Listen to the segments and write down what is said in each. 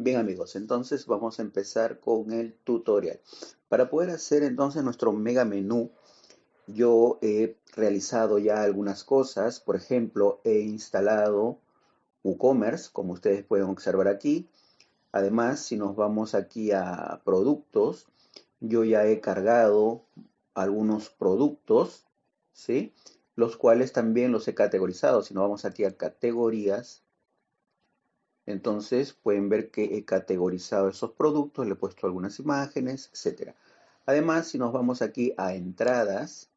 Bien amigos, entonces vamos a empezar con el tutorial. Para poder hacer entonces nuestro mega menú, yo he realizado ya algunas cosas. Por ejemplo, he instalado WooCommerce, como ustedes pueden observar aquí. Además, si nos vamos aquí a productos, yo ya he cargado algunos productos, ¿sí? Los cuales también los he categorizado. Si nos vamos aquí a categorías, entonces pueden ver que he categorizado esos productos, le he puesto algunas imágenes, etc. Además, si nos vamos aquí a entradas,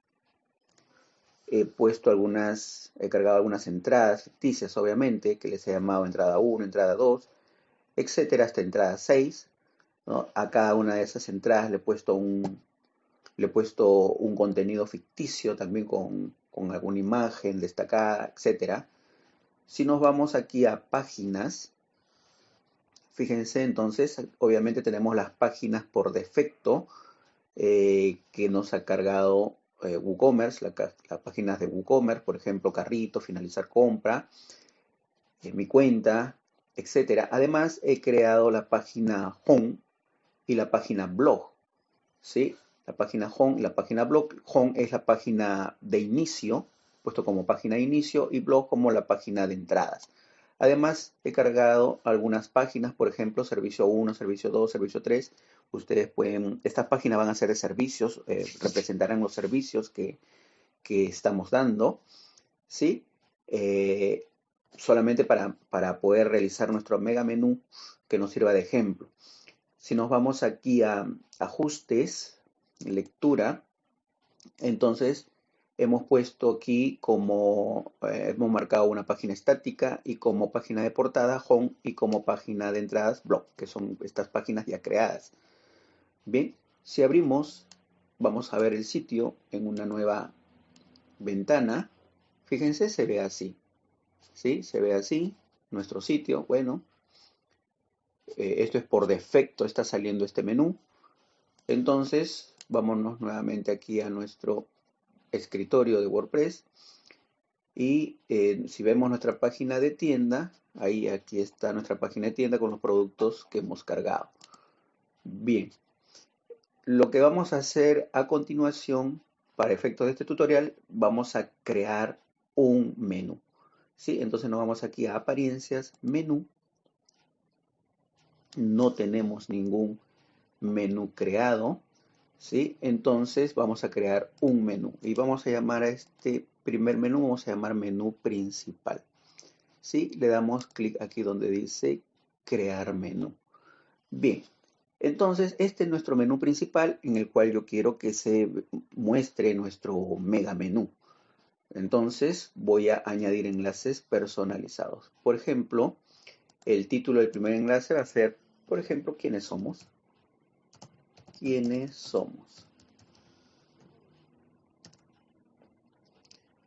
he puesto algunas, he cargado algunas entradas ficticias, obviamente, que les he llamado entrada 1, entrada 2, etcétera, hasta entrada 6. A cada una de esas entradas le he puesto un, le he puesto un contenido ficticio también con, con alguna imagen destacada, etcétera. Si nos vamos aquí a páginas, Fíjense, entonces, obviamente tenemos las páginas por defecto eh, que nos ha cargado eh, WooCommerce, las páginas de WooCommerce, por ejemplo, carrito, finalizar compra, mi cuenta, etc. Además, he creado la página Home y la página Blog. ¿sí? La página Home y la página Blog. Home es la página de inicio, puesto como página de inicio, y Blog como la página de entradas. Además, he cargado algunas páginas, por ejemplo, servicio 1, servicio 2, servicio 3. Ustedes pueden, estas páginas van a ser de servicios, eh, representarán los servicios que, estamos dando, ¿sí? Eh, solamente para, para poder realizar nuestro mega menú que nos sirva de ejemplo. Si nos vamos aquí a ajustes, lectura, entonces hemos puesto aquí como, eh, hemos marcado una página estática y como página de portada home y como página de entradas blog, que son estas páginas ya creadas. Bien, si abrimos, vamos a ver el sitio en una nueva ventana. Fíjense, se ve así. ¿Sí? Se ve así, nuestro sitio, bueno. Eh, esto es por defecto, está saliendo este menú. Entonces, vámonos nuevamente aquí a nuestro escritorio de WordPress. Y eh, si vemos nuestra página de tienda, ahí aquí está nuestra página de tienda con los productos que hemos cargado. Bien, lo que vamos a hacer a continuación, para efectos de este tutorial, vamos a crear un menú. ¿sí? Entonces nos vamos aquí a apariencias, menú. No tenemos ningún menú creado. ¿Sí? Entonces vamos a crear un menú y vamos a llamar a este primer menú, vamos a llamar menú principal. ¿sí? Le damos clic aquí donde dice crear menú. Bien, entonces este es nuestro menú principal en el cual yo quiero que se muestre nuestro mega menú. Entonces voy a añadir enlaces personalizados. Por ejemplo, el título del primer enlace va a ser, por ejemplo, quiénes somos quiénes somos.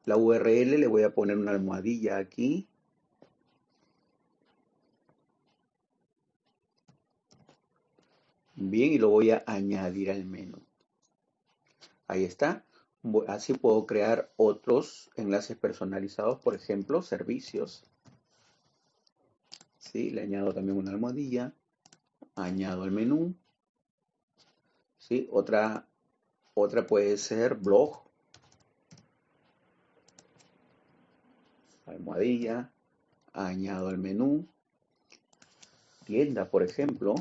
La URL le voy a poner una almohadilla aquí. Bien, y lo voy a añadir al menú. Ahí está. Así puedo crear otros enlaces personalizados, por ejemplo, servicios. ¿Sí? Le añado también una almohadilla. Añado el menú. ¿Sí? Otra, otra puede ser blog, almohadilla, añado el menú, tienda, por ejemplo,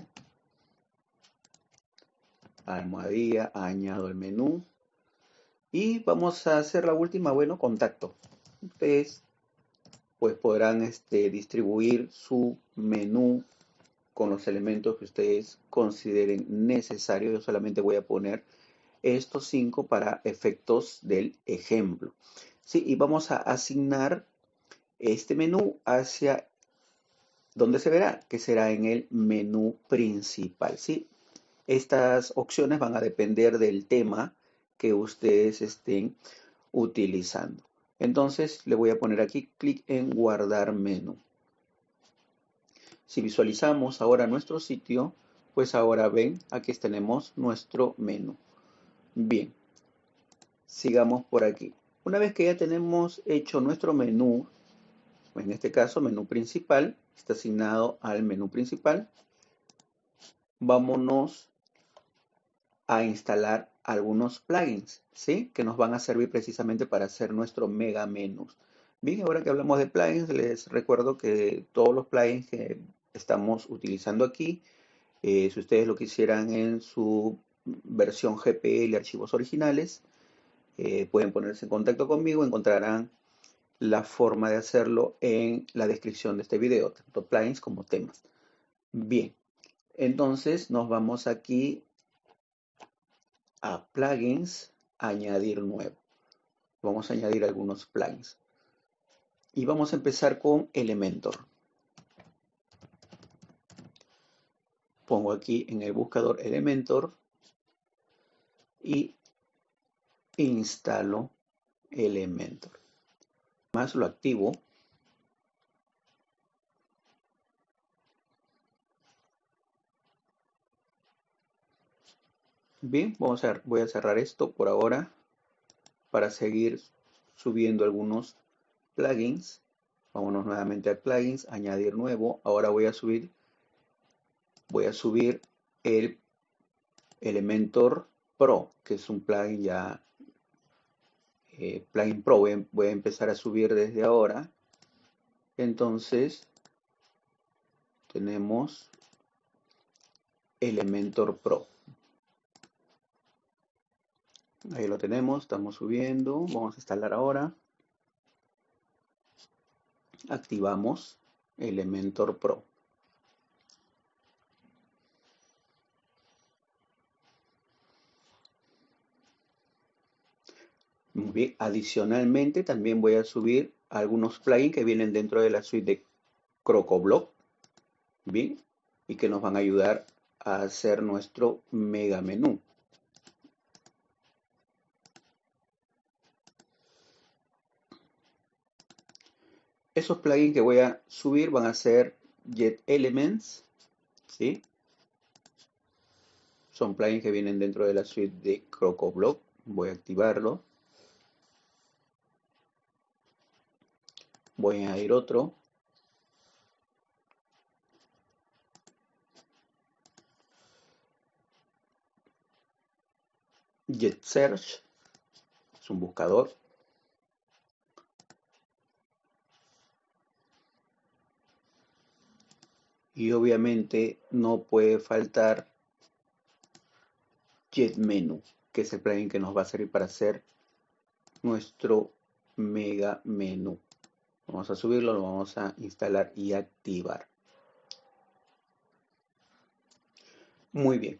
almohadilla, añado el menú, y vamos a hacer la última, bueno, contacto. Ustedes pues podrán este, distribuir su menú con los elementos que ustedes consideren necesarios. Yo solamente voy a poner estos cinco para efectos del ejemplo. ¿Sí? Y vamos a asignar este menú hacia donde se verá, que será en el menú principal. ¿sí? Estas opciones van a depender del tema que ustedes estén utilizando. Entonces le voy a poner aquí clic en guardar menú. Si visualizamos ahora nuestro sitio, pues ahora ven, aquí tenemos nuestro menú. Bien, sigamos por aquí. Una vez que ya tenemos hecho nuestro menú, en este caso menú principal, está asignado al menú principal. vámonos a instalar algunos plugins, ¿sí? Que nos van a servir precisamente para hacer nuestro mega menús. Bien, ahora que hablamos de plugins, les recuerdo que todos los plugins que estamos utilizando aquí, eh, si ustedes lo quisieran en su versión GPL archivos originales, eh, pueden ponerse en contacto conmigo, encontrarán la forma de hacerlo en la descripción de este video, tanto plugins como temas. Bien, entonces nos vamos aquí a plugins, añadir nuevo. Vamos a añadir algunos plugins. Y vamos a empezar con Elementor. Pongo aquí en el buscador Elementor y instalo Elementor. Más lo activo. Bien, vamos a, voy a cerrar esto por ahora para seguir subiendo algunos plugins. Vámonos nuevamente a plugins, añadir nuevo. Ahora voy a subir, voy a subir el Elementor Pro, que es un plugin ya, eh, plugin Pro. Voy voy a empezar a subir desde ahora. Entonces, tenemos Elementor Pro. Ahí lo tenemos, estamos subiendo. Vamos a instalar ahora. Activamos Elementor Pro. Bien, adicionalmente también voy a subir algunos plugins que vienen dentro de la suite de CrocoBlock. Bien, y que nos van a ayudar a hacer nuestro mega menú. Esos plugins que voy a subir van a ser Jet Elements, ¿sí? Son plugins que vienen dentro de la suite de CrocoBlock. Voy a activarlo. Voy a añadir otro. Jet Search es un buscador. Y obviamente no puede faltar Jet Menu, que es el plugin que nos va a servir para hacer nuestro mega menú. Vamos a subirlo, lo vamos a instalar y activar. Muy bien,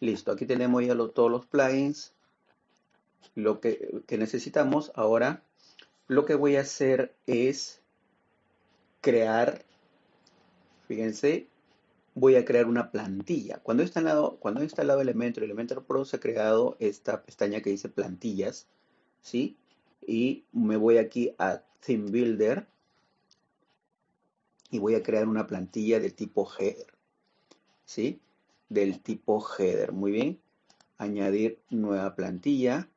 listo. Aquí tenemos ya todos los plugins, lo que, que necesitamos. Ahora, lo que voy a hacer es crear Fíjense, voy a crear una plantilla. Cuando he instalado, cuando he instalado Elementor, Elementor Pro se ha creado esta pestaña que dice plantillas, ¿sí? Y me voy aquí a Theme Builder y voy a crear una plantilla de tipo header, ¿sí? Del tipo header, muy bien. Añadir nueva plantilla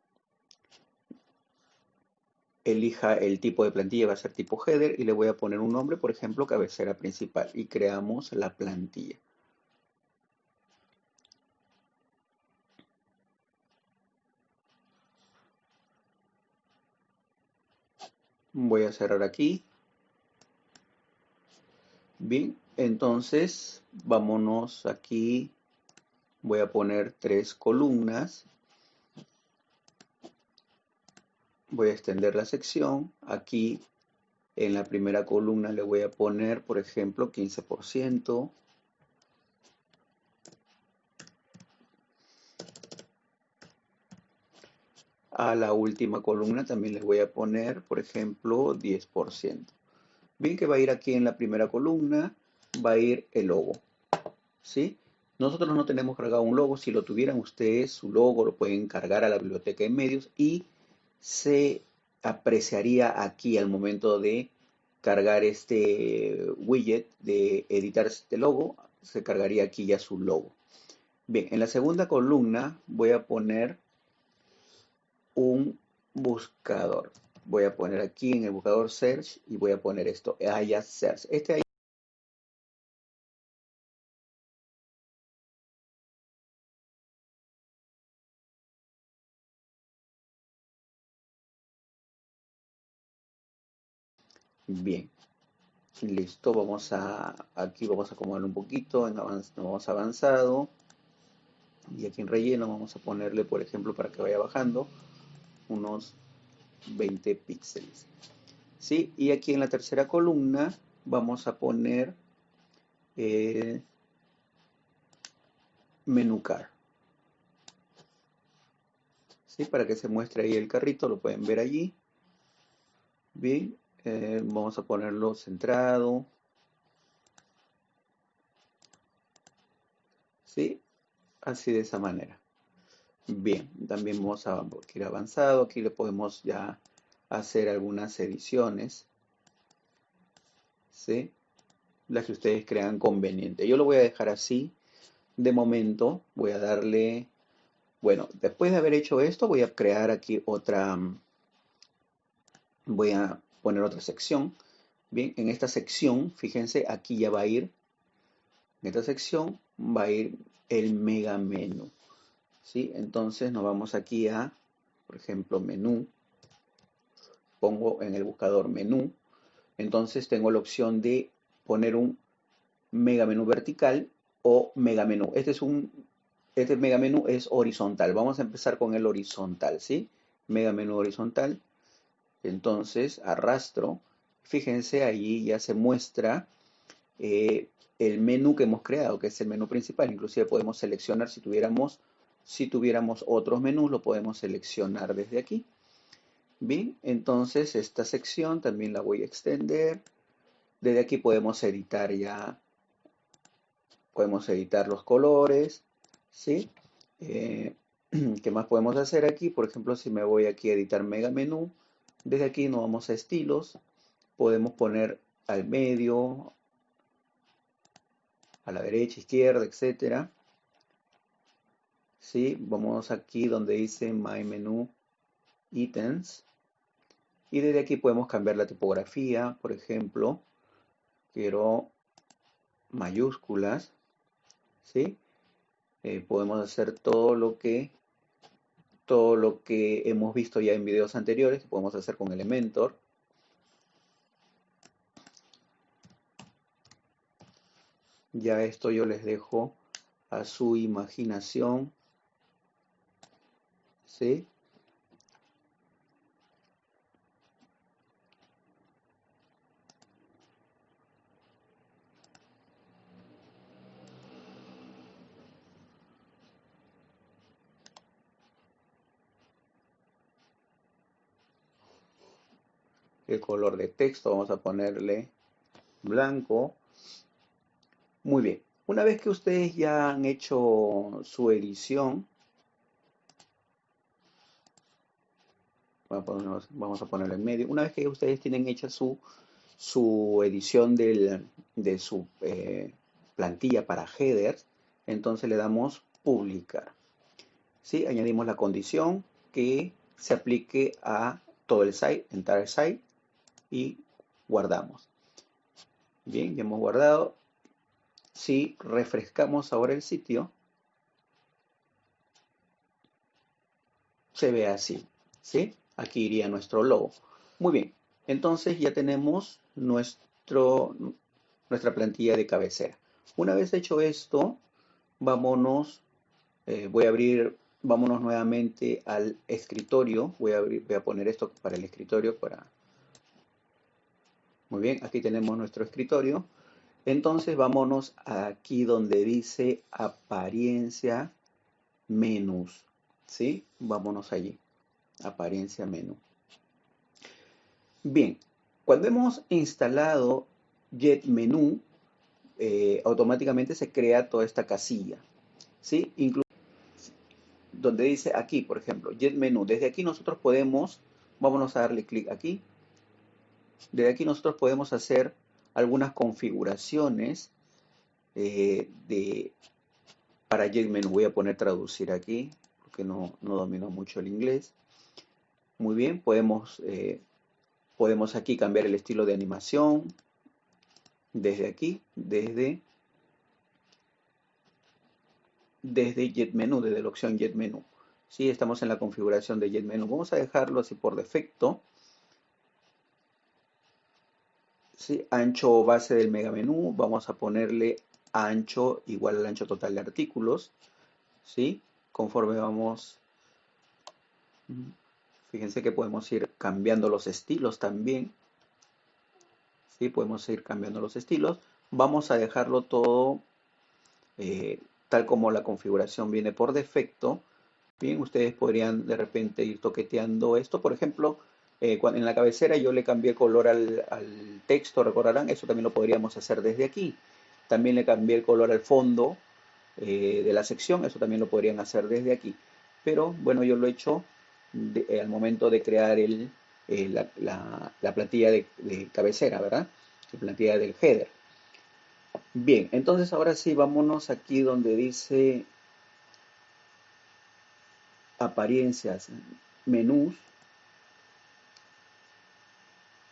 elija el tipo de plantilla, va a ser tipo header y le voy a poner un nombre, por ejemplo, cabecera principal y creamos la plantilla. Voy a cerrar aquí. Bien, entonces vámonos aquí. Voy a poner tres columnas voy a extender la sección. Aquí en la primera columna le voy a poner, por ejemplo, 15%. A la última columna también les voy a poner, por ejemplo, 10%. Bien que va a ir aquí en la primera columna, va a ir el logo. ¿Sí? Nosotros no tenemos cargado un logo. Si lo tuvieran ustedes, su logo lo pueden cargar a la biblioteca de medios y se apreciaría aquí al momento de cargar este widget de editar este logo, se cargaría aquí ya su logo. Bien, en la segunda columna voy a poner un buscador. Voy a poner aquí en el buscador search y voy a poner esto, haya search. Este Bien. Listo, vamos a, aquí vamos a acomodar un poquito, en vamos avanzado. Y aquí en relleno vamos a ponerle, por ejemplo, para que vaya bajando, unos 20 píxeles. ¿Sí? Y aquí en la tercera columna vamos a poner eh, menú car. ¿Sí? Para que se muestre ahí el carrito, lo pueden ver allí. Bien, eh, vamos a ponerlo centrado. ¿Sí? Así de esa manera. Bien, también vamos a ir avanzado. Aquí le podemos ya hacer algunas ediciones. ¿Sí? Las que ustedes crean conveniente. Yo lo voy a dejar así. De momento voy a darle... Bueno, después de haber hecho esto voy a crear aquí otra... Voy a poner otra sección. Bien, en esta sección, fíjense, aquí ya va a ir, en esta sección va a ir el mega menú. ¿sí? Entonces nos vamos aquí a, por ejemplo, menú. Pongo en el buscador menú. Entonces tengo la opción de poner un mega menú vertical o mega menú. Este es un este mega menú es horizontal. Vamos a empezar con el horizontal, ¿sí? Mega menú horizontal. Entonces arrastro. Fíjense, allí ya se muestra eh, el menú que hemos creado, que es el menú principal. Inclusive podemos seleccionar si tuviéramos, si tuviéramos otros menús, lo podemos seleccionar desde aquí. Bien, entonces esta sección también la voy a extender. Desde aquí podemos editar ya, podemos editar los colores, ¿sí? Eh, ¿Qué más podemos hacer aquí? Por ejemplo, si me voy aquí a editar mega menú, desde aquí nos vamos a estilos, podemos poner al medio, a la derecha, izquierda, etcétera. ¿Sí? Vamos aquí donde dice My Menu Items. Y desde aquí podemos cambiar la tipografía, por ejemplo, quiero mayúsculas, ¿sí? Eh, podemos hacer todo lo que todo lo que hemos visto ya en videos anteriores, que podemos hacer con Elementor. Ya esto yo les dejo a su imaginación. ¿Sí? El color de texto, vamos a ponerle blanco. Muy bien, una vez que ustedes ya han hecho su edición, vamos a ponerlo en medio, una vez que ustedes tienen hecha su, su edición de su eh, plantilla para headers, entonces le damos publicar. ¿Sí? Añadimos la condición que se aplique a todo el site, entire site, y guardamos. Bien, ya hemos guardado. Si refrescamos ahora el sitio, se ve así, ¿sí? Aquí iría nuestro logo. Muy bien, entonces ya tenemos nuestro, nuestra plantilla de cabecera. Una vez hecho esto, vámonos, eh, voy a abrir, vámonos nuevamente al escritorio. Voy a, abrir, voy a poner esto para el escritorio para muy bien, aquí tenemos nuestro escritorio. Entonces vámonos aquí donde dice apariencia menús. ¿Sí? Vámonos allí. Apariencia menú. Bien, cuando hemos instalado Jet Menú, eh, automáticamente se crea toda esta casilla. ¿Sí? Incluso donde dice aquí, por ejemplo, Jet Menú. Desde aquí nosotros podemos, vámonos a darle clic aquí desde aquí nosotros podemos hacer algunas configuraciones eh, de, para JetMenu. Voy a poner traducir aquí, porque no, domino mucho el inglés. Muy bien, podemos, eh, podemos aquí cambiar el estilo de animación. Desde aquí, desde, desde JetMenu, desde la opción JetMenu. Sí, estamos en la configuración de JetMenu. Vamos a dejarlo así por defecto. ¿Sí? Ancho base del mega menú, vamos a ponerle ancho igual al ancho total de artículos, ¿sí? Conforme vamos, fíjense que podemos ir cambiando los estilos también, ¿sí? Podemos ir cambiando los estilos. Vamos a dejarlo todo eh, tal como la configuración viene por defecto. Bien, ustedes podrían de repente ir toqueteando esto. Por ejemplo, eh, en la cabecera yo le cambié color al, texto, recordarán, eso también lo podríamos hacer desde aquí. También le cambié el color al fondo eh, de la sección, eso también lo podrían hacer desde aquí. Pero bueno, yo lo he hecho al momento de crear el, la, plantilla de, de cabecera, ¿verdad? La plantilla del header. Bien, entonces ahora sí, vámonos aquí donde dice apariencias, menús.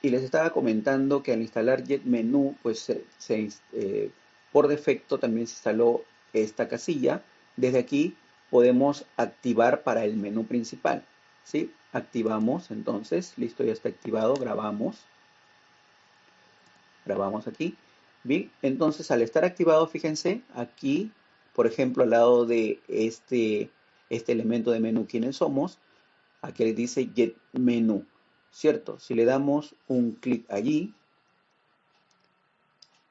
Y les estaba comentando que al instalar JetMenu, pues eh, por defecto también se instaló esta casilla. Desde aquí podemos activar para el menú principal. ¿sí? Activamos, entonces, listo, ya está activado, grabamos. Grabamos aquí. Bien, entonces al estar activado, fíjense, aquí, por ejemplo, al lado de este, este elemento de menú, ¿quiénes somos? Aquí dice Get Menú, ¿cierto? Si le damos un clic allí,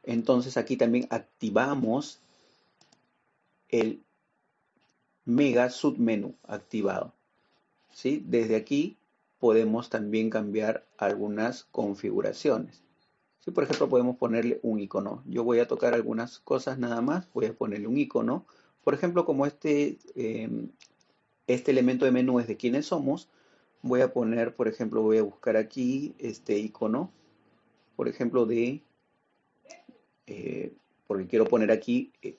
entonces aquí también activamos el mega submenú activado. ¿sí? Desde aquí podemos también cambiar algunas configuraciones. Si por ejemplo podemos ponerle un icono. Yo voy a tocar algunas cosas nada más. Voy a ponerle un icono. Por ejemplo, como este, em, este elemento de menú es de quiénes somos, voy a poner, por ejemplo, voy a buscar aquí este icono. Por ejemplo, de... Eh, porque quiero poner aquí eh,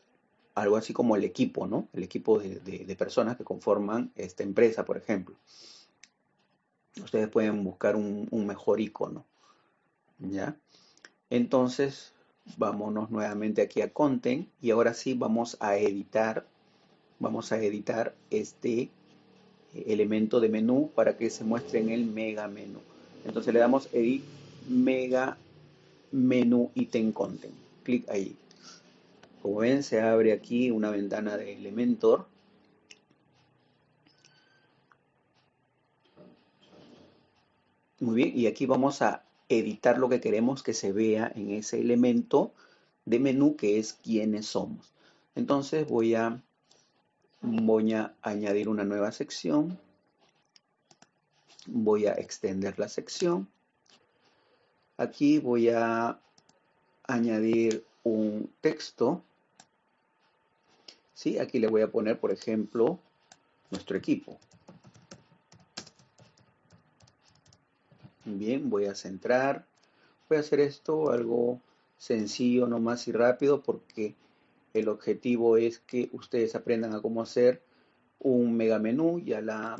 algo así como el equipo, ¿no? El equipo de, personas que conforman esta empresa, por ejemplo. Ustedes pueden buscar un, un mejor icono. ¿Ya? Entonces, vámonos nuevamente aquí a Content y ahora sí vamos a editar, vamos a editar este elemento de menú para que se muestre en el mega menú. Entonces le damos Edit Mega Menú Item Content. Clic ahí. Como ven, se abre aquí una ventana de Elementor. Muy bien, y aquí vamos a editar lo que queremos que se vea en ese elemento de menú que es quiénes somos. Entonces voy a, voy a añadir una nueva sección. Voy a extender la sección. Aquí voy a añadir un texto. ¿Sí? Aquí le voy a poner, por ejemplo, nuestro equipo. Bien, voy a centrar. Voy a hacer esto algo sencillo nomás y rápido porque el objetivo es que ustedes aprendan a cómo hacer un mega menú, ya la,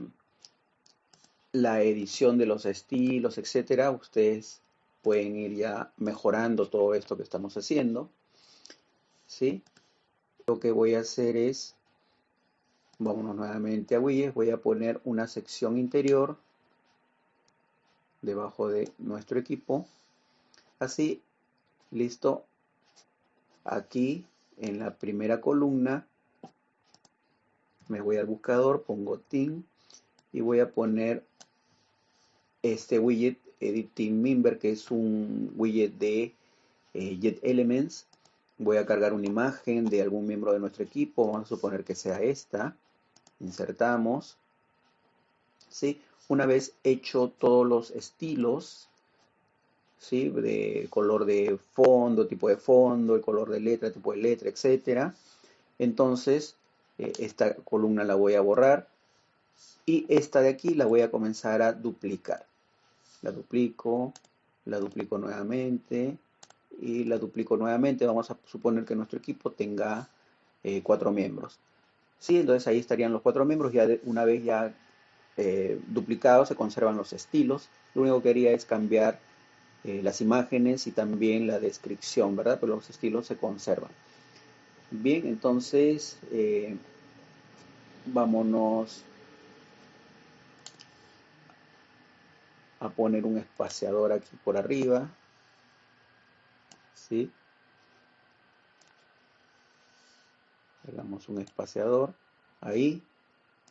la edición de los estilos, etcétera. Ustedes pueden ir ya mejorando todo esto que estamos haciendo. ¿Sí? Lo que voy a hacer es, vámonos nuevamente a Widgets, voy a poner una sección interior debajo de nuestro equipo. Así, listo. Aquí en la primera columna me voy al buscador, pongo team y voy a poner este widget edit team member que es un widget de eh, Jet Elements. Voy a cargar una imagen de algún miembro de nuestro equipo, vamos a suponer que sea esta. Insertamos. ¿sí? Una vez hecho todos los estilos, ¿sí? de color de fondo, tipo de fondo, el color de letra, tipo de letra, etc. Entonces, eh, esta columna la voy a borrar y esta de aquí la voy a comenzar a duplicar. La duplico, la duplico nuevamente y la duplico nuevamente. Vamos a suponer que nuestro equipo tenga eh, cuatro miembros. Sí, entonces ahí estarían los cuatro miembros. Ya una vez ya eh, duplicados, se conservan los estilos. Lo único que quería es cambiar eh, las imágenes y también la descripción, ¿verdad? Pero los estilos se conservan. Bien, entonces eh, vámonos a poner un espaciador aquí por arriba. ¿sí? Le damos un espaciador ahí.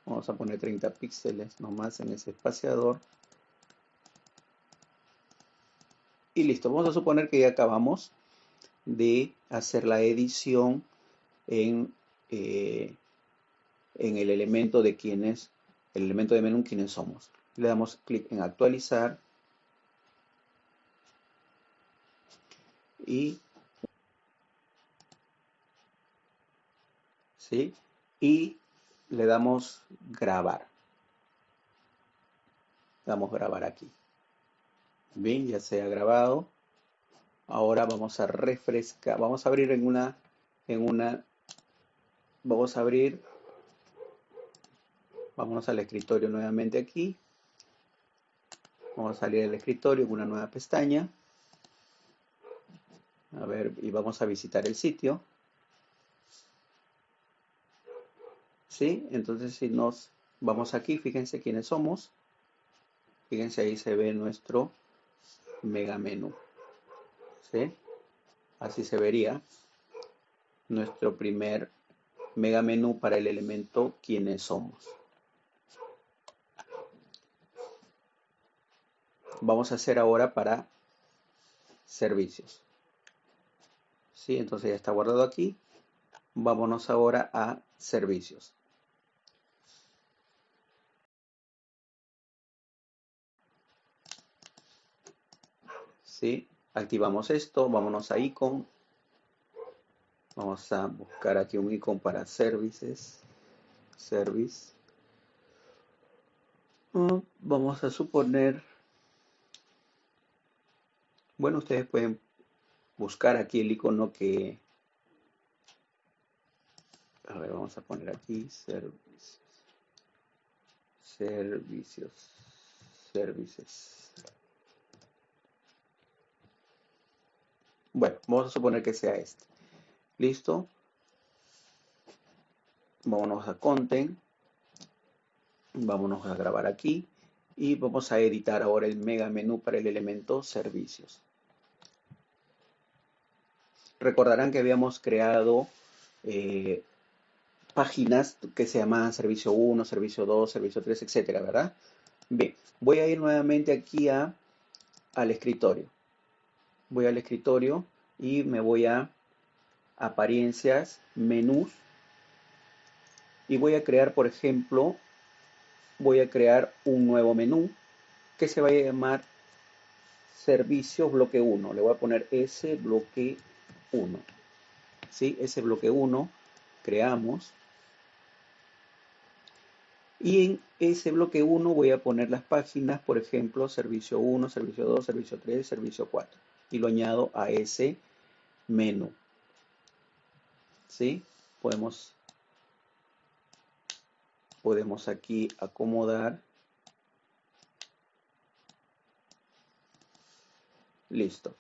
Vamos a poner 30 píxeles nomás en ese espaciador. Y listo, vamos a suponer que ya acabamos de hacer la edición en, eh, en el elemento de quienes, el elemento de menú quienes somos. Le damos clic en actualizar y ¿sí? y le damos grabar. Damos grabar aquí. Bien, ya se ha grabado. Ahora vamos a refrescar, vamos a abrir en una, en una, vamos a abrir, vámonos al escritorio nuevamente aquí. Vamos a salir del escritorio en una nueva pestaña. A ver, y vamos a visitar el sitio. ¿Sí? Entonces si nos vamos aquí, fíjense quiénes somos. Fíjense ahí se ve nuestro mega menú. ¿Sí? Así se vería nuestro primer mega menú para el elemento quiénes somos. Vamos a hacer ahora para servicios. ¿Sí? Entonces ya está guardado aquí. Vámonos ahora a servicios. Activamos esto, vámonos a icon. Vamos a buscar aquí un icon para services. Service. Mm, vamos a suponer, bueno, ustedes pueden buscar aquí el icono que, a ver, vamos a poner aquí servicios, servicios, services. Bueno, vamos a suponer que sea este. ¿Listo? Vámonos a Content. Vámonos a grabar aquí. Y vamos a editar ahora el mega menú para el elemento servicios. Recordarán que habíamos creado eh, páginas que se llamaban servicio 1, servicio 2, servicio 3, etcétera, ¿verdad? Bien, voy a ir nuevamente aquí a, al escritorio voy al escritorio y me voy a apariencias, menús y voy a crear, por ejemplo, voy a crear un nuevo menú que se va a llamar servicios bloque 1. Le voy a poner ese bloque 1. ¿Sí? Ese bloque 1 creamos. Y en ese bloque 1 voy a poner las páginas, por ejemplo, servicio 1, servicio 2, servicio 3, servicio 4 y lo añado a ese menú. ¿Sí? Podemos, podemos aquí acomodar. Listo.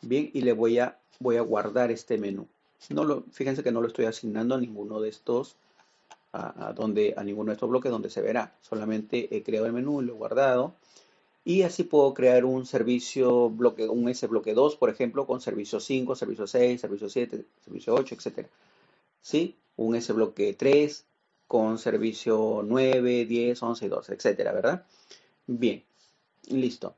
Bien, y le voy a, voy a guardar este menú. No lo, fíjense que no lo estoy asignando a ninguno de estos, a, donde, a ninguno de estos bloques donde se verá. Solamente he creado el menú, lo he guardado y así puedo crear un servicio bloque, un S bloque 2, por ejemplo, con servicio 5, servicio 6, servicio 7, servicio 8, etc. ¿Sí? Un S bloque 3 con servicio 9, 10, 11 y 12, etcétera, ¿verdad? Bien, listo.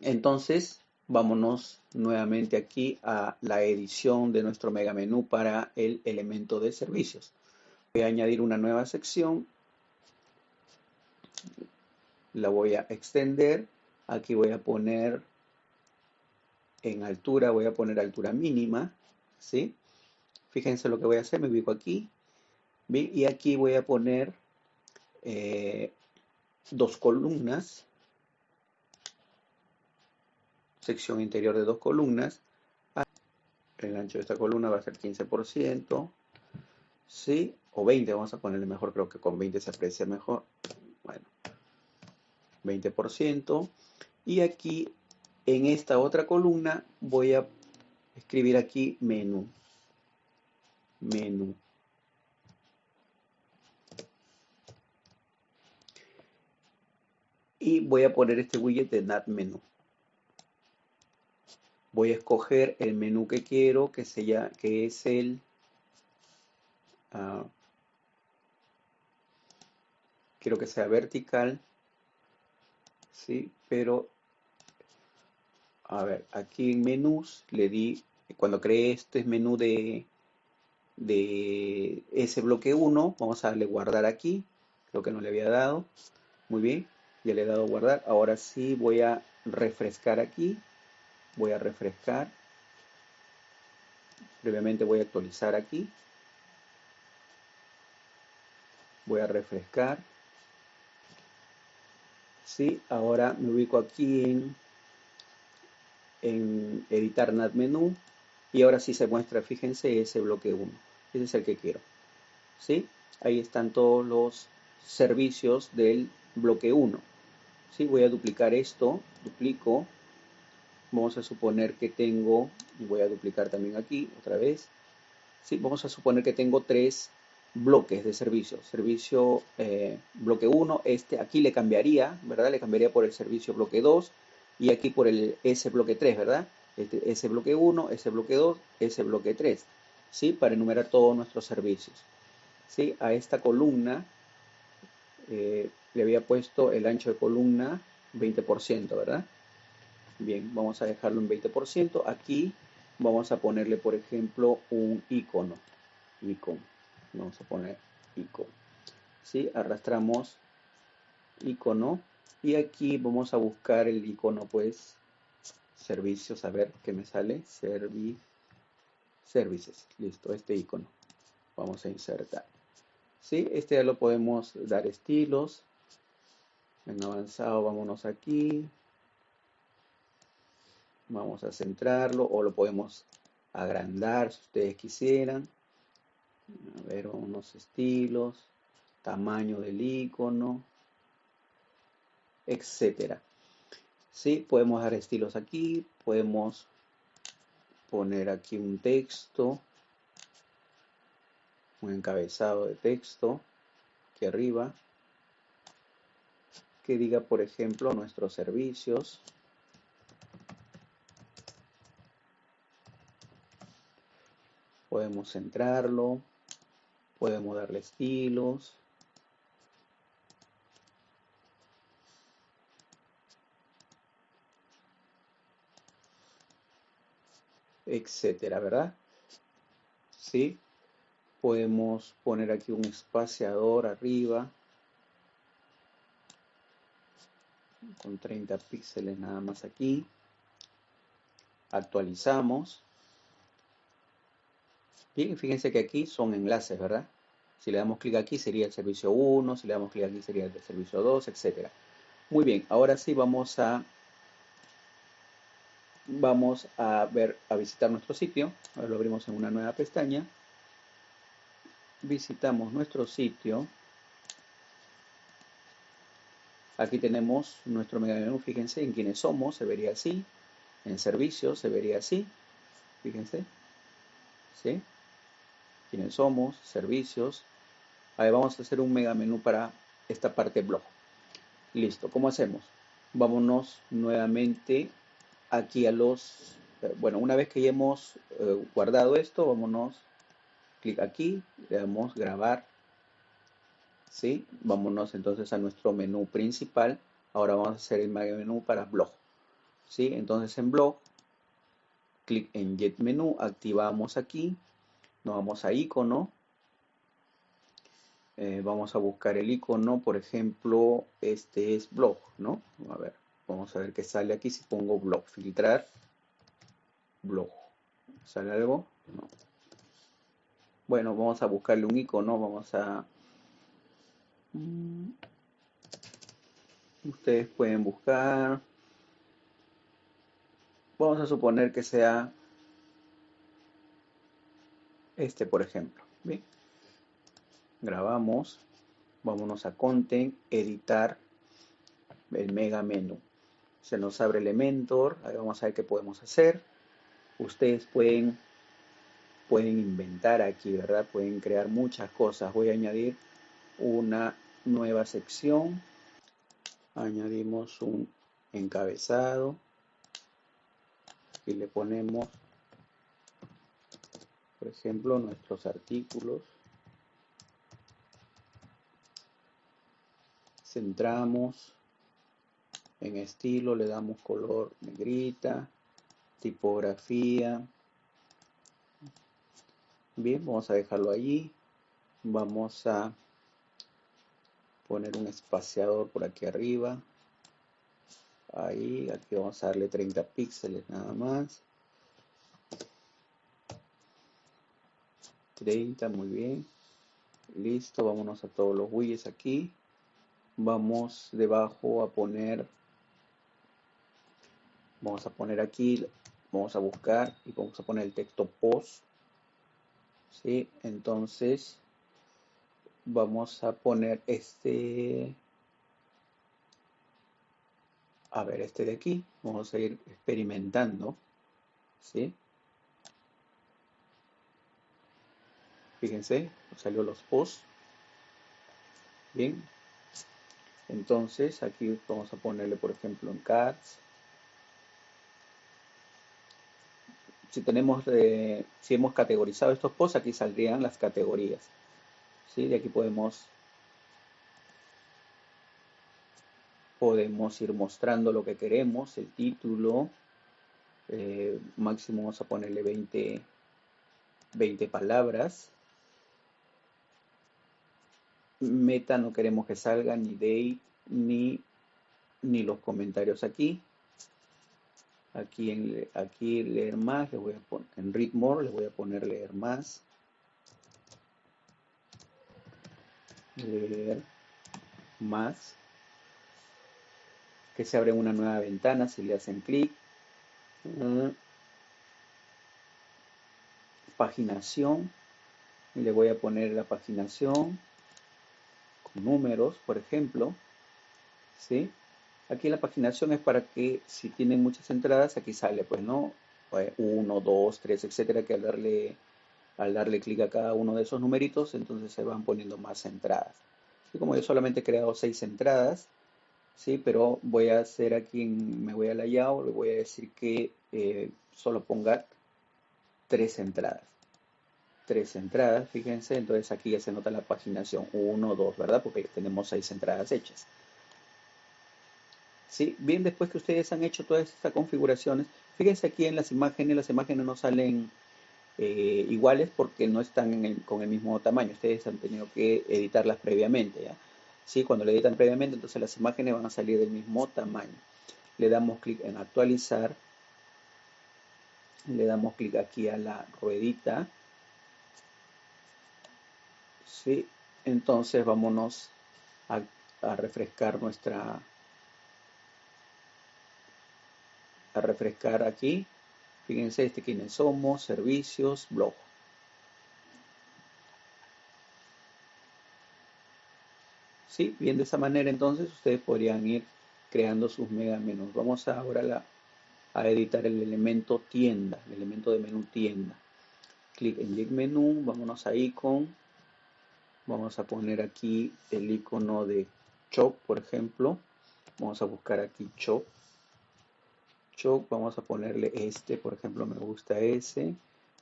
Entonces, vámonos nuevamente aquí a la edición de nuestro mega menú para el elemento de servicios. Voy a añadir una nueva sección la voy a extender. Aquí voy a poner en altura, voy a poner altura mínima, ¿sí? Fíjense lo que voy a hacer, me ubico aquí, y aquí voy a poner eh, dos columnas, sección interior de dos columnas, el ancho de esta columna va a ser 15%, ¿sí? O 20, vamos a ponerle mejor, creo que con 20 se aprecia mejor. Bueno, 20%. Y aquí en esta otra columna voy a escribir aquí menú. Menú. Y voy a poner este widget de NAT menú. voy a escoger el menú que quiero, que, sea, que es el... Uh, quiero que sea vertical, ¿sí? Pero, a ver, aquí en menús le di, cuando creé este menú de, de ese bloque 1, vamos a darle guardar aquí, creo que no le había dado, muy bien, ya le he dado guardar, ahora sí voy a refrescar aquí, voy a refrescar, previamente voy a actualizar aquí, voy a refrescar, ¿sí? Ahora me ubico aquí en, en editar NAT menú y ahora sí se muestra, fíjense, ese bloque 1. Ese es el que quiero. ¿sí? Ahí están todos los servicios del bloque 1. ¿sí? Voy a duplicar esto, duplico. Vamos a suponer que tengo, voy a duplicar también aquí otra vez. ¿sí? Vamos a suponer que tengo tres bloques de servicio. Servicio eh, bloque 1, este aquí le cambiaría, ¿verdad? Le cambiaría por el servicio bloque 2 y aquí por el S bloque 3, ¿verdad? Este, S bloque 1, S bloque 2, S bloque 3, ¿sí? Para enumerar todos nuestros servicios. ¿sí? A esta columna eh, le había puesto el ancho de columna 20%, ¿verdad? Bien, vamos a dejarlo en 20%. Aquí vamos a ponerle, por ejemplo, un icono. Icono vamos a poner icono. ¿sí? arrastramos icono. Y aquí vamos a buscar el icono pues servicios a ver qué me sale. Servi services. Listo este icono. Vamos a insertar. ¿sí? este ya lo podemos dar estilos. En avanzado vámonos aquí. Vamos a centrarlo o lo podemos agrandar si ustedes quisieran a ver unos estilos, tamaño del icono, etcétera. Sí, podemos dar estilos aquí, podemos poner aquí un texto, un encabezado de texto aquí arriba, que diga, por ejemplo, nuestros servicios. Podemos centrarlo, podemos darle estilos. etcétera, ¿verdad? Sí. Podemos poner aquí un espaciador arriba con 30 píxeles nada más aquí. Actualizamos. Bien, fíjense que aquí son enlaces, ¿verdad? Si le damos clic aquí sería el servicio 1, si le damos clic aquí sería el servicio 2, etc. Muy bien, ahora sí vamos a vamos a ver a visitar nuestro sitio. Ahora lo abrimos en una nueva pestaña. Visitamos nuestro sitio. Aquí tenemos nuestro mega menú, fíjense en quiénes somos, se vería así. En servicios se vería así. Fíjense. ¿Sí? Quiénes somos, servicios. Ahí vamos a hacer un mega menú para esta parte blog. Listo, ¿cómo hacemos? Vámonos nuevamente aquí a los... Eh, bueno, una vez que ya hemos eh, guardado esto, vámonos, clic aquí, le damos grabar. ¿Sí? Vámonos entonces a nuestro menú principal. Ahora vamos a hacer el mega menú para blog. ¿Sí? Entonces en blog, clic en Get Menú, activamos aquí nos vamos a icono. Eh, vamos a buscar el icono, por ejemplo, este es blog, ¿no? A ver, vamos a ver qué sale aquí si pongo blog, filtrar, blog. ¿Sale algo? No. Bueno, vamos a buscarle un icono, vamos a... Mm, ustedes pueden buscar... Vamos a suponer que sea este, por ejemplo. ¿bien? Grabamos, vámonos a Content, editar el mega menú. Se nos abre Elementor, ahí vamos a ver qué podemos hacer. Ustedes pueden, pueden inventar aquí, ¿verdad? Pueden crear muchas cosas. Voy a añadir una nueva sección. Añadimos un encabezado. y le ponemos, por ejemplo, nuestros artículos. Centramos en estilo, le damos color negrita, tipografía. Bien, vamos a dejarlo allí. Vamos a poner un espaciador por aquí arriba. Ahí, aquí vamos a darle 30 píxeles nada más. 30, muy bien. Listo, vámonos a todos los widgets aquí. Vamos debajo a poner, vamos a poner aquí, vamos a buscar y vamos a poner el texto post. ¿Sí? Entonces, vamos a poner este a ver este de aquí vamos a ir experimentando ¿sí? Fíjense salió los posts bien entonces aquí vamos a ponerle por ejemplo en cards si tenemos eh, si hemos categorizado estos posts aquí saldrían las categorías ¿sí? de aquí podemos podemos ir mostrando lo que queremos, el título, eh, máximo vamos a ponerle 20, 20 palabras. Meta no queremos que salga ni date ni, ni los comentarios aquí. Aquí en aquí leer más, le voy a poner en read more, le voy a poner leer más. Leer más que se abre una nueva ventana si le hacen clic. Mm. Paginación. Le voy a poner la paginación números, por ejemplo. ¿Sí? Aquí la paginación es para que si tienen muchas entradas, aquí sale, pues, ¿no? 1, 2, 3, etcétera, que al darle, al darle clic a cada uno de esos numeritos, entonces se van poniendo más entradas. Y como yo solamente he creado 6 entradas, ¿sí? Pero voy a hacer aquí, me voy a layout, le voy a decir que eh, solo ponga tres entradas. Tres entradas, fíjense, entonces aquí ya se nota la paginación 1, 2, ¿verdad? Porque tenemos seis entradas hechas. ¿Sí? Bien, después que ustedes han hecho todas estas configuraciones, fíjense aquí en las imágenes, las imágenes no salen eh, iguales porque no están con el mismo tamaño. Ustedes han tenido que editarlas previamente, ¿ya? ¿sí? Cuando le editan previamente, entonces las imágenes van a salir del mismo tamaño. Le damos clic en actualizar. Le damos clic aquí a la ruedita. Entonces vámonos a, refrescar nuestra... A refrescar aquí. Fíjense este quiénes somos, servicios, blog. ¿Sí? Bien, de esa manera entonces ustedes podrían ir creando sus mega menús. Vamos ahora a, editar el elemento tienda, el elemento de menú tienda. Clic en Link Menú, vámonos a Icon. Vamos a poner aquí el icono de Shop, por ejemplo. Vamos a buscar aquí Shop. Shop, vamos a ponerle este, por ejemplo, me gusta ese.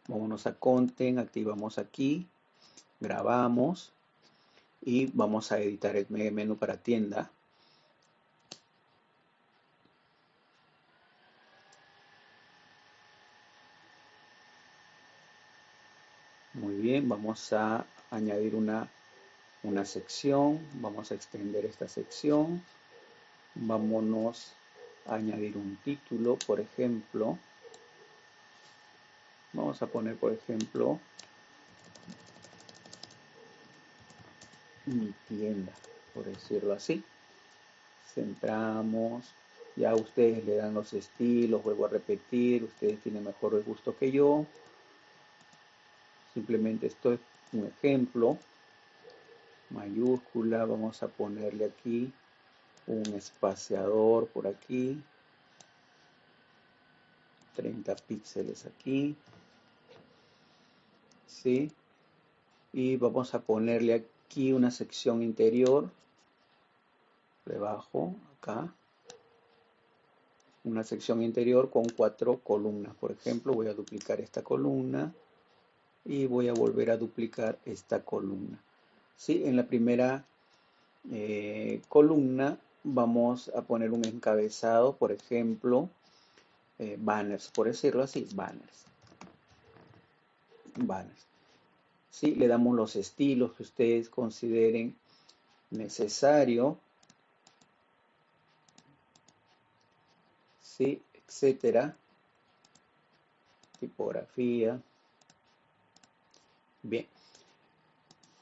Vámonos a Content, activamos aquí, grabamos y vamos a editar el menú para tienda. Muy bien, vamos a añadir una, una sección, vamos a extender esta sección, vámonos a añadir un título, por ejemplo, vamos a poner, por ejemplo, mi tienda, por decirlo así. Centramos, ya ustedes le dan los estilos, vuelvo a repetir, ustedes tienen mejor gusto que yo. Simplemente esto es un ejemplo. Mayúscula, vamos a ponerle aquí un espaciador por aquí. 30 píxeles aquí. ¿Sí? Y vamos a ponerle aquí una sección interior, debajo, acá, una sección interior con cuatro columnas. Por ejemplo, voy a duplicar esta columna y voy a volver a duplicar esta columna. ¿Sí? En la primera eh, columna vamos a poner un encabezado, por ejemplo, eh, banners, por decirlo así, banners. Banners. ¿Sí? Le damos los estilos que ustedes consideren necesario. ¿Sí? Etcétera. Tipografía. Bien.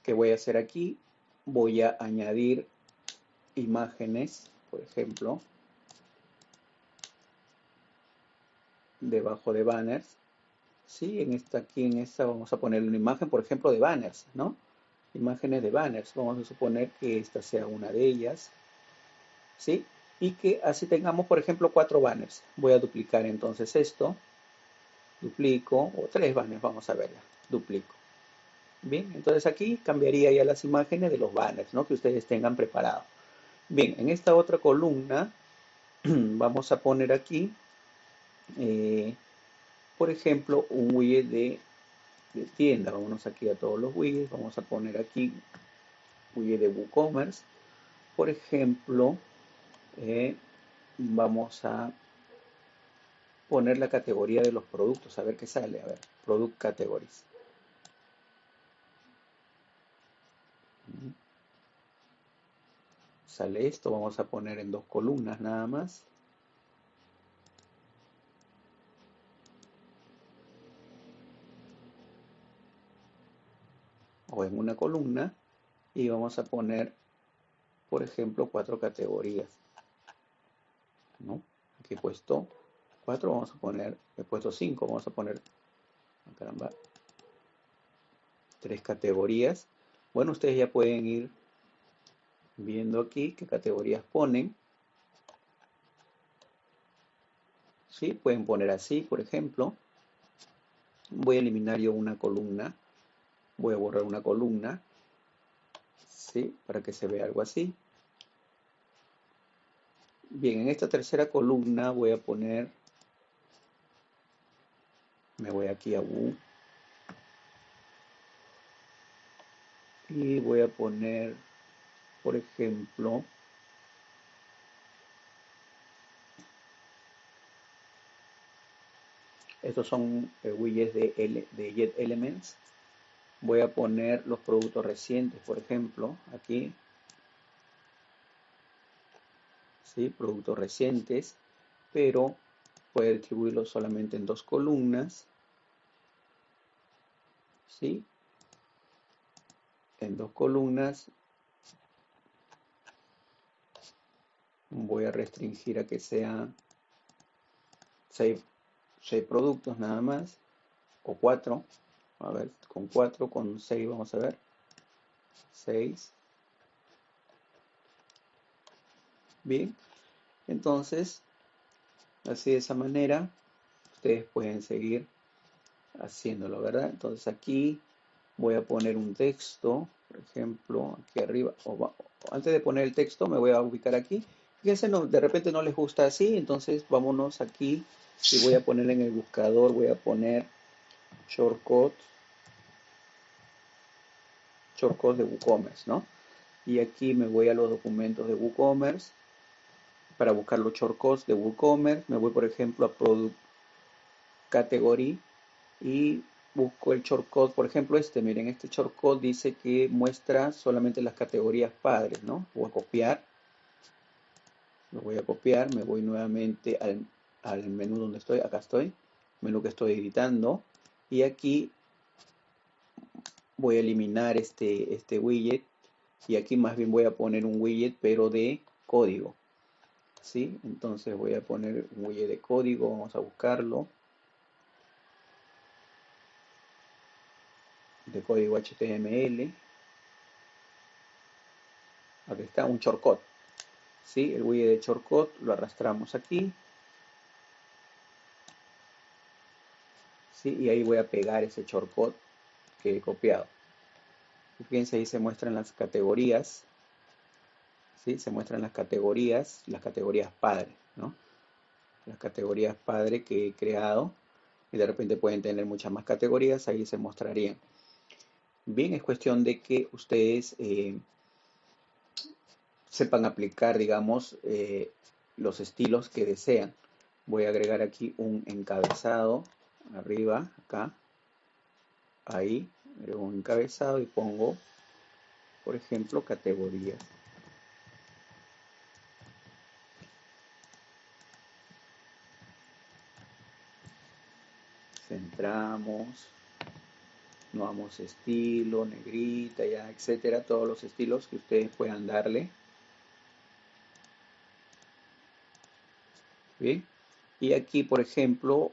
¿Qué voy a hacer aquí? Voy a añadir imágenes, por ejemplo, debajo de banners. Sí, en esta, aquí en esta vamos a poner una imagen, por ejemplo, de banners, ¿no? Imágenes de banners. Vamos a suponer que esta sea una de ellas. ¿Sí? Y que así tengamos, por ejemplo, cuatro banners. Voy a duplicar entonces esto. Duplico, o tres banners, vamos a verla. Duplico. Bien, entonces aquí cambiaría ya las imágenes de los banners, ¿no? Que ustedes tengan preparado. Bien, en esta otra columna vamos a poner aquí, eh, por ejemplo, un widget de, tienda. Vámonos aquí a todos los widgets. Vamos a poner aquí widget de WooCommerce. Por ejemplo, eh, vamos a poner la categoría de los productos, a ver qué sale. A ver, Product Categories. Sale esto, vamos a poner en dos columnas nada más. O en una columna y vamos a poner, por ejemplo, cuatro categorías. ¿No? Aquí he puesto cuatro, vamos a poner, he puesto cinco, vamos a poner, ah, tres categorías. Bueno, ustedes ya pueden ir viendo aquí qué categorías ponen. ¿Sí? Pueden poner así, por ejemplo. Voy a eliminar yo una columna. Voy a borrar una columna. ¿Sí? Para que se vea algo así. Bien, en esta tercera columna voy a poner... Me voy aquí a U. Y voy a poner por ejemplo, estos son eh, widgets de, de Jet Elements. Voy a poner los productos recientes, por ejemplo, aquí. ¿Sí? Productos recientes, pero puede distribuirlos solamente en dos columnas. ¿Sí? En dos columnas voy a restringir a que sean 6, productos nada más, o 4, a ver, con 4, con 6 vamos a ver, 6, bien, entonces, así de esa manera, ustedes pueden seguir haciéndolo, ¿verdad? Entonces aquí voy a poner un texto, por ejemplo, aquí arriba, o antes de poner el texto me voy a ubicar aquí Fíjense, no, de repente no les gusta así, entonces vámonos aquí y voy a poner en el buscador, voy a poner shortcut, shortcut de WooCommerce, ¿no? Y aquí me voy a los documentos de WooCommerce para buscar los shortcuts de WooCommerce. Me voy, por ejemplo, a Product Category y busco el shortcut, por ejemplo, este, miren, este shortcut dice que muestra solamente las categorías padres, ¿no? Voy a copiar lo voy a copiar, me voy nuevamente al, menú donde estoy, acá estoy, menú que estoy editando, y aquí voy a eliminar este, este widget, y aquí más bien voy a poner un widget, pero de código. ¿Sí? Entonces voy a poner un widget de código, vamos a buscarlo. De código HTML. Aquí está un shortcut. ¿sí? El widget de shortcut lo arrastramos aquí. ¿sí? Y ahí voy a pegar ese shortcut que he copiado. fíjense, ahí se muestran las categorías. ¿sí? Se muestran las categorías, las categorías padres, ¿no? las categorías padre que he creado y de repente pueden tener muchas más categorías, ahí se mostrarían. Bien, es cuestión de que ustedes eh, sepan aplicar, digamos, eh, los estilos que desean. Voy a agregar aquí un encabezado arriba, acá, ahí, agrego un encabezado y pongo, por ejemplo, categorías. Centramos, vamos estilo, negrita, ya, etcétera, todos los estilos que ustedes puedan darle. Bien, y aquí, por ejemplo,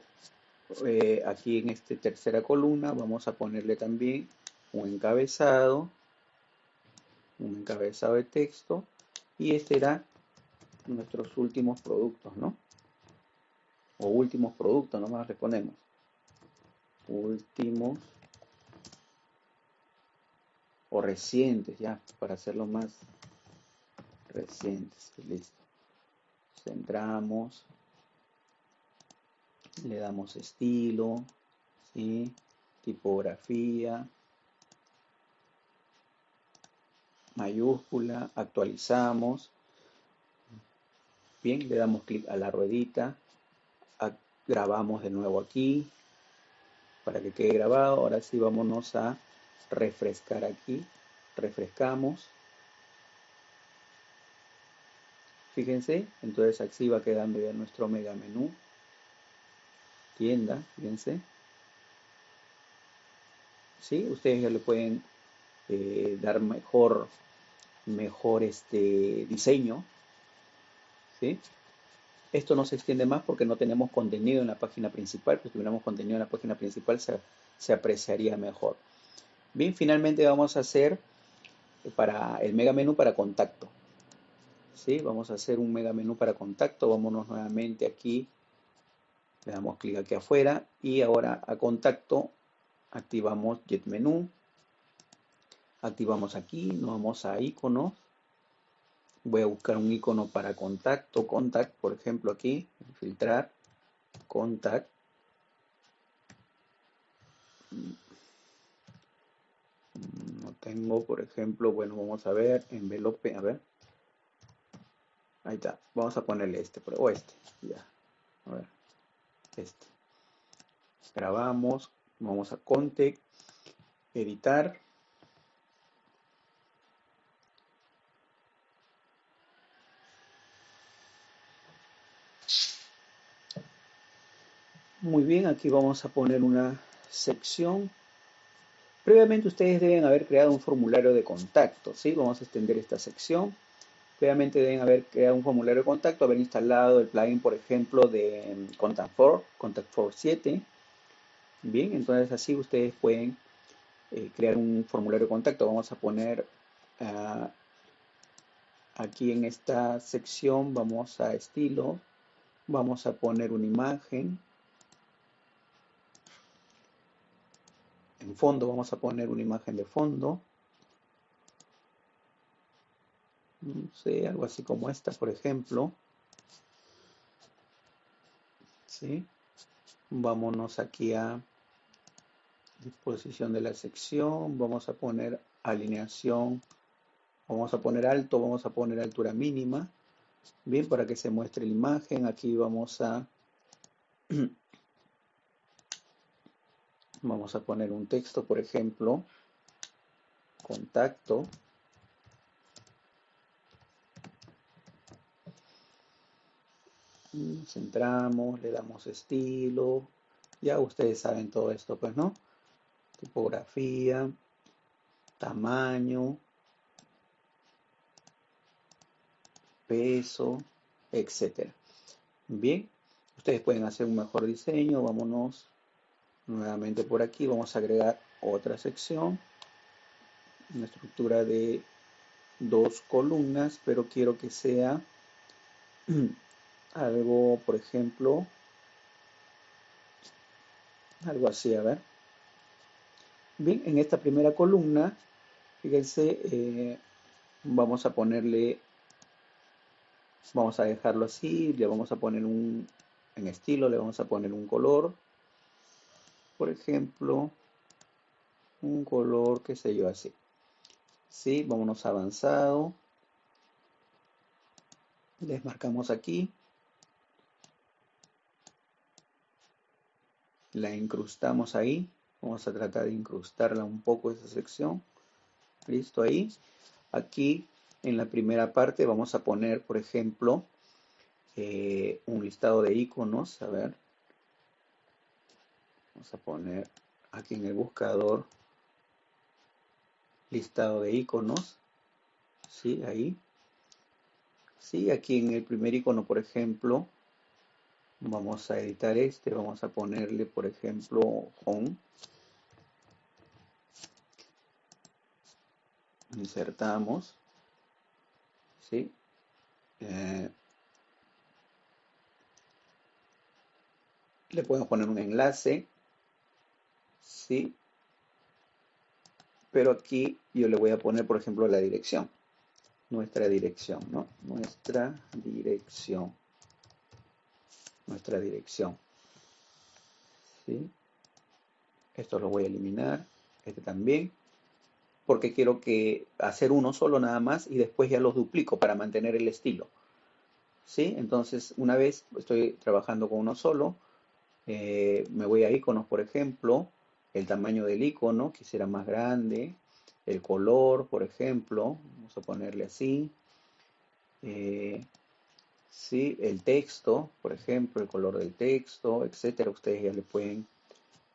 eh, aquí en esta tercera columna vamos a ponerle también un encabezado, un encabezado de texto, y este será nuestros últimos productos, ¿no? O últimos productos, nomás le ponemos. Últimos o recientes, ya, para hacerlo más recientes. Listo. Centramos. Le damos estilo, ¿sí? tipografía, mayúscula, actualizamos. Bien, le damos clic a la ruedita, grabamos de nuevo aquí para que quede grabado. Ahora sí, vámonos a refrescar aquí, refrescamos. Fíjense, entonces así va quedando ya nuestro mega menú. Tienda, fíjense. ¿Sí? Ustedes ya le pueden eh, dar mejor, mejor este diseño. ¿Sí? Esto no se extiende más porque no tenemos contenido en la página principal. si tuviéramos contenido en la página principal se, se apreciaría mejor. Bien, finalmente vamos a hacer para el mega menú para contacto. ¿Sí? Vamos a hacer un mega menú para contacto. Vámonos nuevamente aquí. Le damos clic aquí afuera y ahora a contacto activamos Jet Menú. Activamos aquí, nos vamos a iconos. Voy a buscar un icono para contacto, contact, por ejemplo aquí, filtrar, contact tengo, por ejemplo, bueno, vamos a ver, envelope, a ver. Ahí está, vamos a ponerle este, o este, ya. A ver, este. Grabamos, vamos a context, editar. Muy bien, aquí vamos a poner una sección Previamente ustedes deben haber creado un formulario de contacto, ¿sí? Vamos a extender esta sección. Previamente deben haber creado un formulario de contacto, haber instalado el plugin, por ejemplo, de mm, Contact4, Contact4 7. Bien, entonces así ustedes pueden eh, crear un formulario de contacto. Vamos a poner ah, aquí en esta sección, vamos a estilo, vamos a poner una imagen. En fondo vamos a poner una imagen de fondo. No sé, algo así como esta, por ejemplo. ¿Sí? Vámonos aquí a disposición de la sección. Vamos a poner alineación. Vamos a poner alto, vamos a poner altura mínima. Bien, para que se muestre la imagen. Aquí vamos a Vamos a poner un texto, por ejemplo, contacto. Centramos, le damos estilo. Ya ustedes saben todo esto, pues, ¿no? Tipografía, tamaño, peso, etcétera. Bien, ustedes pueden hacer un mejor diseño. Vámonos nuevamente por aquí vamos a agregar otra sección una estructura de dos columnas pero quiero que sea algo por ejemplo algo así a ver bien en esta primera columna fíjense eh, vamos a ponerle vamos a dejarlo así le vamos a poner un en estilo le vamos a poner un color. Por ejemplo, un color, qué sé yo, así. ¿Sí? Vámonos avanzado. Desmarcamos aquí. La incrustamos ahí. Vamos a tratar de incrustarla un poco esa sección. Listo ahí. Aquí en la primera parte vamos a poner, por ejemplo, eh, un listado de iconos. A ver. Vamos a poner aquí en el buscador listado de iconos. ¿Sí? Ahí. ¿Sí? Aquí en el primer icono, por ejemplo, vamos a editar este. Vamos a ponerle, por ejemplo, home. Insertamos. ¿Sí? Eh, le podemos poner un enlace. ¿Sí? pero aquí yo le voy a poner, por ejemplo, la dirección. Nuestra dirección, ¿no? Nuestra dirección. Nuestra dirección. ¿Sí? Esto lo voy a eliminar. Este también. Porque quiero que hacer uno solo nada más y después ya los duplico para mantener el estilo. ¿Sí? Entonces, una vez estoy trabajando con uno solo, eh, me voy a iconos, por ejemplo, el tamaño del icono, quisiera más grande, el color, por ejemplo, vamos a ponerle así, eh, ¿sí? el texto, por ejemplo, el color del texto, etcétera, ustedes ya le pueden,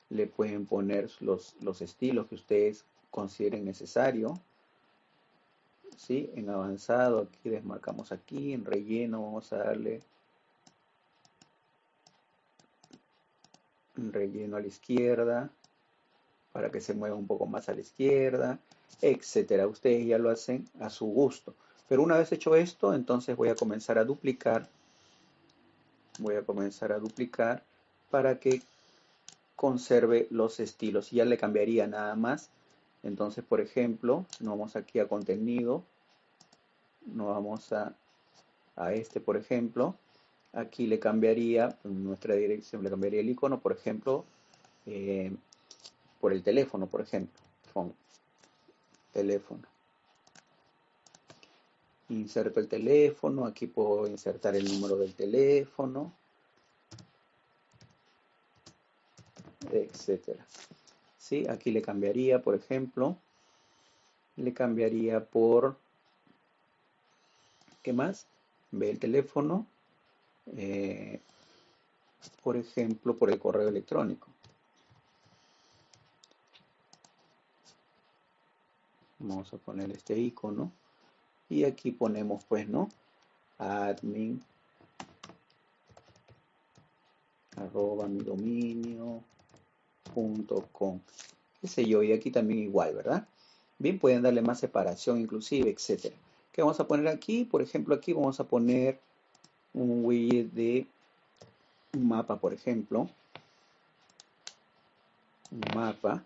le pueden poner los, los estilos que ustedes consideren necesario, ¿sí? en avanzado, aquí desmarcamos aquí, en relleno vamos a darle relleno a la izquierda, para que se mueva un poco más a la izquierda, etcétera. Ustedes ya lo hacen a su gusto. Pero una vez hecho esto, entonces voy a comenzar a duplicar. Voy a comenzar a duplicar para que conserve los estilos. Ya le cambiaría nada más. Entonces, por ejemplo, nos vamos aquí a contenido. Nos vamos a, a este, por ejemplo. Aquí le cambiaría nuestra dirección, le cambiaría el icono, por ejemplo, eh, por el teléfono, por ejemplo. teléfono. Inserto el teléfono, aquí puedo insertar el número del teléfono, etcétera. ¿Sí? Aquí le cambiaría, por ejemplo, le cambiaría por, ¿qué más? Ve el teléfono, eh, por ejemplo, por el correo electrónico. Vamos a poner este icono. Y aquí ponemos pues no admin. Arroba mi dominio. Punto com. Qué sé yo y aquí también igual verdad bien pueden darle más separación inclusive etcétera. ¿Qué vamos a poner aquí por ejemplo aquí vamos a poner un widget de un mapa por ejemplo. Un mapa.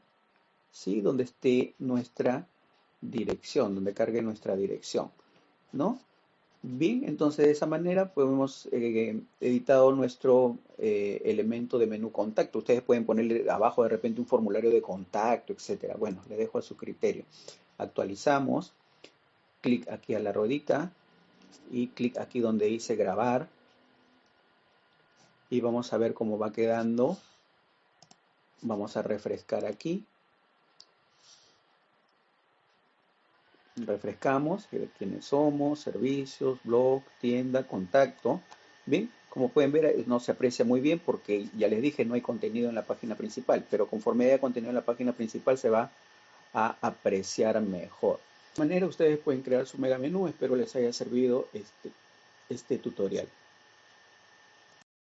¿sí? donde esté nuestra dirección, donde cargue nuestra dirección, ¿no? Bien, entonces de esa manera podemos eh, editado nuestro eh, elemento de menú contacto. Ustedes pueden ponerle abajo de repente un formulario de contacto, etcétera. Bueno, le dejo a su criterio. Actualizamos, clic aquí a la ruedita y clic aquí donde dice grabar y vamos a ver cómo va quedando. Vamos a refrescar aquí refrescamos quiénes somos, servicios, blog, tienda, contacto. Bien, como pueden ver, no se aprecia muy bien porque ya les dije, no hay contenido en la página principal, pero conforme haya contenido en la página principal se va a apreciar mejor. De manera, ustedes pueden crear su mega menú. Espero les haya servido este, este tutorial.